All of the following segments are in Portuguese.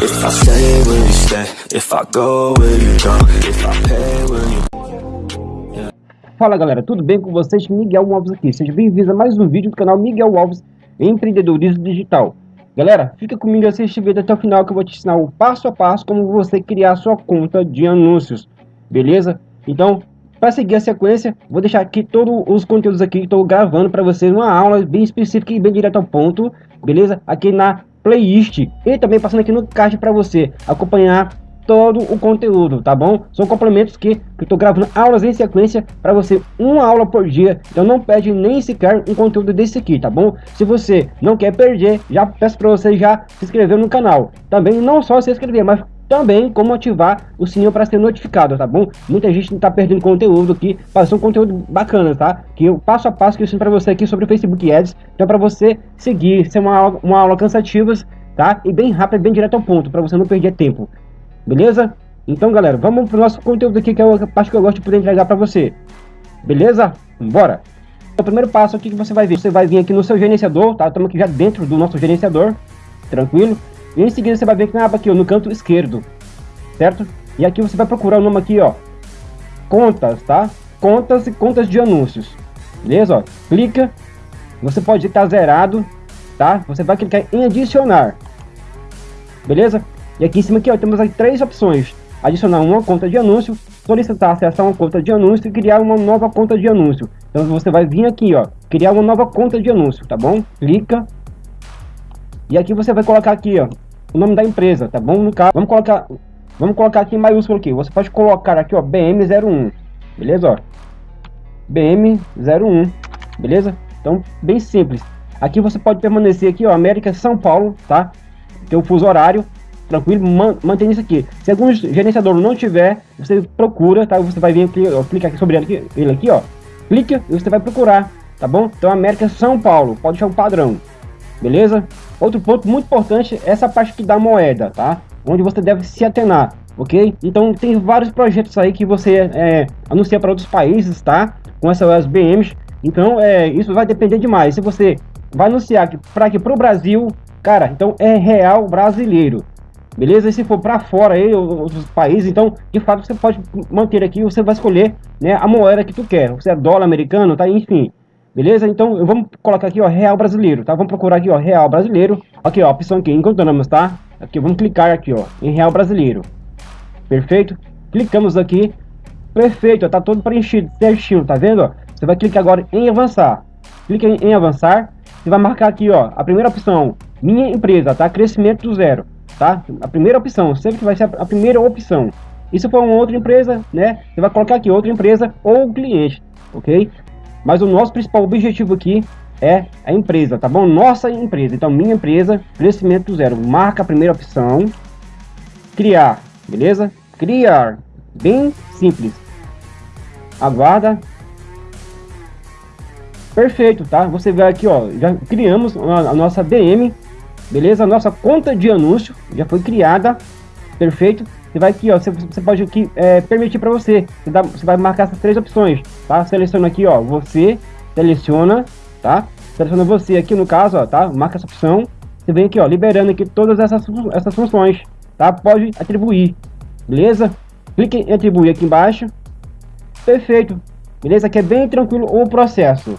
If I stay, will you stay? If I go, will you go? If I pay, will you... Fala galera, tudo bem com vocês? Miguel Alves aqui. Sejam bem-vindos a mais um vídeo do canal Miguel Alves Empreendedorismo Digital. Galera, fica comigo assiste vídeo até o final que eu vou te ensinar o passo a passo como você criar sua conta de anúncios. Beleza? Então, para seguir a sequência, vou deixar aqui todos os conteúdos aqui que estou gravando para vocês, uma aula bem específica e bem direto ao ponto, beleza? Aqui na playlist e também passando aqui no card para você acompanhar todo o conteúdo, tá bom? São complementos que eu estou gravando aulas em sequência para você, uma aula por dia, então não perde nem sequer um conteúdo desse aqui, tá bom? Se você não quer perder, já peço para você já se inscrever no canal. Também não só se inscrever, mas também como ativar o sininho para ser notificado, tá bom? Muita gente tá perdendo conteúdo aqui, passou um conteúdo bacana, tá? Que eu passo a passo que eu ensino para você aqui sobre o Facebook Ads, então para você seguir, ser uma aula, uma aula cansativa, tá? E bem rápida, bem direto ao ponto, para você não perder tempo. Beleza? Então, galera, vamos pro nosso conteúdo aqui, que é a parte que eu gosto de poder entregar para você. Beleza? Bora! O primeiro passo aqui que você vai ver, você vai vir aqui no seu gerenciador, tá? Estamos aqui já dentro do nosso gerenciador, tranquilo? E em seguida você vai ver que tem uma aba aqui, ó, no canto esquerdo, certo? E aqui você vai procurar o nome aqui, ó, contas, tá? Contas e contas de anúncios, beleza? Ó, clica, você pode estar zerado, tá? Você vai clicar em adicionar, beleza? E aqui em cima aqui, ó, temos aqui três opções. Adicionar uma conta de anúncio, solicitar acessar uma conta de anúncio e criar uma nova conta de anúncio. Então você vai vir aqui, ó, criar uma nova conta de anúncio, tá bom? Clica e aqui você vai colocar aqui, ó, o nome da empresa, tá bom? No caso, vamos colocar, vamos colocar aqui em maiúsculo aqui. Você pode colocar aqui, ó, BM01, beleza, ó? BM01, beleza? Então, bem simples. Aqui você pode permanecer aqui, ó, América São Paulo, tá? Tem o fuso horário, tranquilo, man, mantém isso aqui. Se algum gerenciador não tiver, você procura, tá? Você vai vir aqui, ó, clica aqui sobre ele aqui, ele aqui, ó. Clica e você vai procurar, tá bom? Então, América São Paulo, pode deixar o padrão beleza? Outro ponto muito importante é essa parte aqui da moeda, tá? Onde você deve se atenar, ok? Então tem vários projetos aí que você é, anuncia para outros países, tá? Com essas BMs, então é, isso vai depender demais. Se você vai anunciar para aqui para o Brasil, cara, então é real brasileiro, beleza? E se for para fora aí, outros países, então de fato você pode manter aqui, você vai escolher né, a moeda que tu quer. Você é dólar americano, tá? Enfim, Beleza? Então, vamos colocar aqui, ó, real brasileiro, tá? Vamos procurar aqui, ó, real brasileiro. Aqui, ó, opção aqui, encontramos, tá? Aqui, vamos clicar aqui, ó, em real brasileiro. Perfeito? Clicamos aqui. Perfeito, ó, tá todo preenchido, certinho, tá vendo? Você vai clicar agora em avançar. Clica em, em avançar. Você vai marcar aqui, ó, a primeira opção, minha empresa, tá? Crescimento do zero, tá? A primeira opção, sempre que vai ser a primeira opção. E se for uma outra empresa, né? Você vai colocar aqui outra empresa ou cliente, ok? Mas o nosso principal objetivo aqui é a empresa, tá bom? Nossa empresa. Então, minha empresa, crescimento zero. Marca a primeira opção. Criar, beleza? Criar. Bem simples. Aguarda. Perfeito, tá? Você vê aqui, ó. Já criamos a, nossa DM, beleza? Nossa conta de anúncio já foi criada. Perfeito. Você vai aqui, ó, você, você pode aqui é, permitir para você. Você, dá, você vai marcar essas três opções, tá? Seleciona aqui, ó, você, seleciona, tá? Seleciona você aqui no caso, ó, tá? Marca essa opção. Você vem aqui, ó, liberando aqui todas essas, essas funções, tá? Pode atribuir, beleza? Clique em atribuir aqui embaixo. Perfeito, beleza? Aqui é bem tranquilo o processo,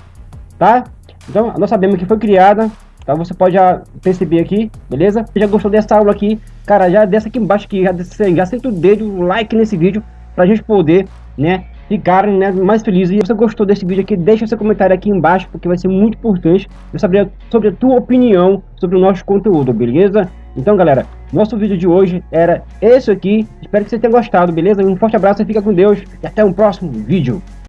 tá? Então, nós sabemos que foi criada Tá? Você pode já perceber aqui, beleza? Se já gostou dessa aula aqui, cara, já desce aqui embaixo que já, já senta o dedo, o like nesse vídeo, pra gente poder, né, ficar né, mais felizes. E se você gostou desse vídeo aqui, deixa seu comentário aqui embaixo, porque vai ser muito importante eu saber sobre a tua opinião sobre o nosso conteúdo, beleza? Então, galera, nosso vídeo de hoje era esse aqui. Espero que você tenha gostado, beleza? Um forte abraço, fica com Deus e até o um próximo vídeo.